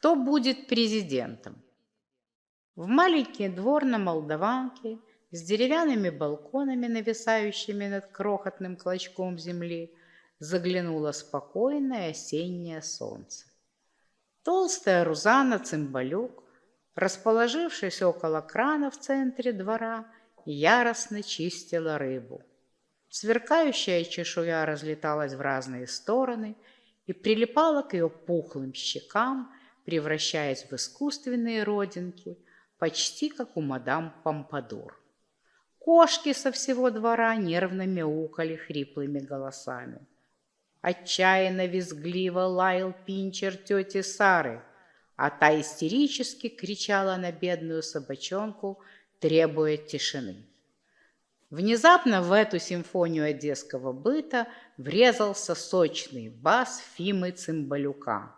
Кто будет президентом? В маленький двор на Молдаванке с деревянными балконами, нависающими над крохотным клочком земли, заглянуло спокойное осеннее солнце. Толстая Рузана Цымбалюк, расположившись около крана в центре двора, яростно чистила рыбу. Сверкающая чешуя разлеталась в разные стороны и прилипала к ее пухлым щекам, превращаясь в искусственные родинки, почти как у мадам Помпадур. Кошки со всего двора нервно мяукали хриплыми голосами. Отчаянно визгливо лаял пинчер тети Сары, а та истерически кричала на бедную собачонку, требуя тишины. Внезапно в эту симфонию одесского быта врезался сочный бас Фимы Цымбалюка.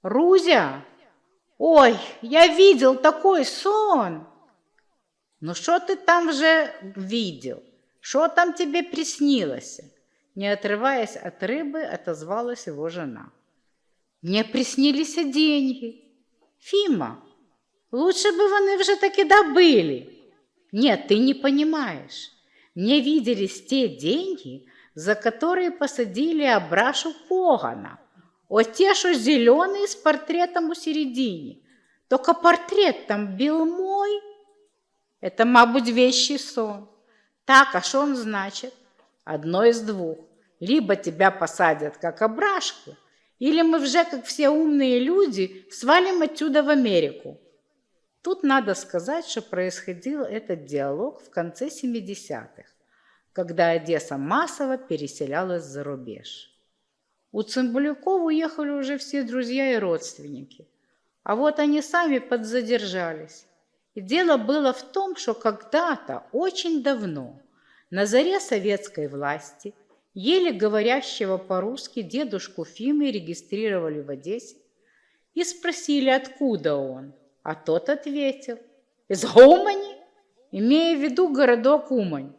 «Рузя! Ой, я видел такой сон!» «Ну что ты там же видел? Что там тебе приснилось?» Не отрываясь от рыбы, отозвалась его жена. «Мне приснились деньги. Фима, лучше бы вони вже таки добыли. Нет, ты не понимаешь. Мне виделись те деньги, за которые посадили Абрашу Погана. Вот те, что зеленые с портретом у середине. Только портрет там был мой. Это, мабуть, вещий сон. Так, а что он значит? Одно из двух. Либо тебя посадят, как обрашку, или мы уже, как все умные люди, свалим отсюда в Америку. Тут надо сказать, что происходил этот диалог в конце 70-х, когда Одесса массово переселялась за рубеж. У Цымбалюков уехали уже все друзья и родственники. А вот они сами подзадержались. И дело было в том, что когда-то, очень давно, на заре советской власти, еле говорящего по-русски дедушку Фимы регистрировали в Одессе и спросили, откуда он. А тот ответил, из Гумани, имея в виду городок Умань.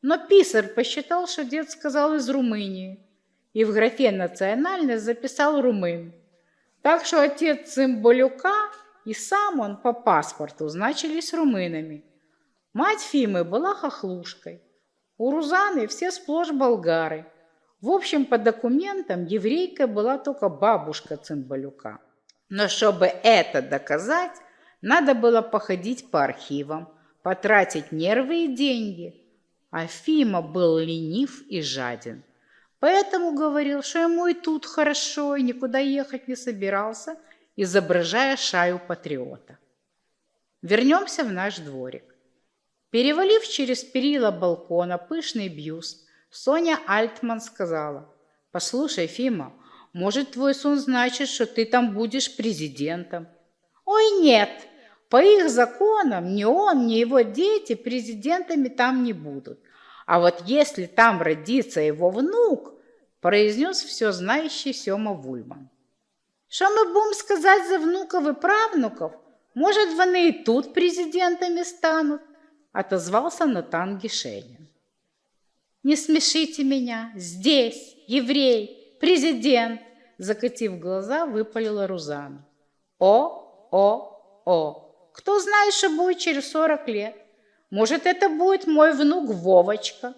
Но писарь посчитал, что дед сказал из Румынии, и в графе «национальность» записал румын. Так что отец Цымбалюка и сам он по паспорту значились румынами. Мать Фимы была хохлушкой. У Рузаны все сплошь болгары. В общем, по документам еврейка была только бабушка Цымбалюка. Но чтобы это доказать, надо было походить по архивам, потратить нервы и деньги. А Фима был ленив и жаден. Поэтому говорил, что ему и тут хорошо, и никуда ехать не собирался, изображая шаю патриота. Вернемся в наш дворик. Перевалив через перила балкона пышный бьюст, Соня Альтман сказала, «Послушай, Фима, может, твой сон значит, что ты там будешь президентом?» «Ой, нет! По их законам ни он, ни его дети президентами там не будут. А вот если там родится его внук, произнес все знающий Сьома Вульман. Що ми будемо сказати за внуков і правнуков? Может, вони и тут президентами станут? Отозвался Натан Гишенин. Не смешите меня, здесь, еврей, президент, закатив глаза, выпалила Рузана. О, о, о, кто знает, что будет через сорок лет? Может, это будет мой внук Вовочка,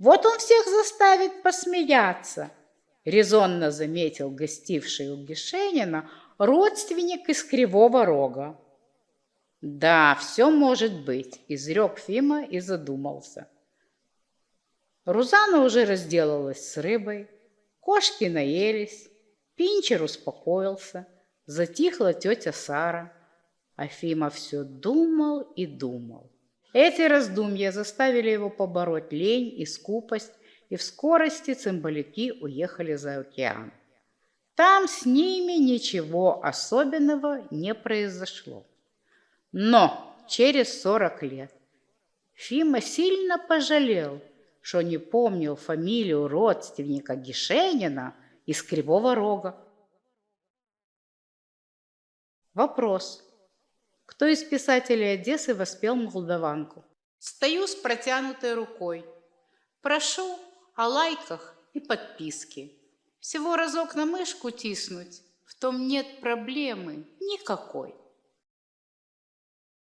вот он всех заставит посмеяться, резонно заметил гостивший у Гишенина родственник из Кривого Рога. Да, все может быть, изрек Фима и задумался. Рузана уже разделалась с рыбой, кошки наелись, Пинчер успокоился, затихла тетя Сара, а Фима все думал и думал. Эти раздумья заставили его побороть лень и скупость, и в скорости цимбалюки уехали за океан. Там с ними ничего особенного не произошло. Но через сорок лет Фима сильно пожалел, что не помнил фамилию родственника Гишенина из Кривого Рога. Вопрос. Кто из писателей Одессы воспел молдаванку? Стою с протянутой рукой. Прошу о лайках и подписке. Всего разок на мышку тиснуть, в том нет проблемы никакой.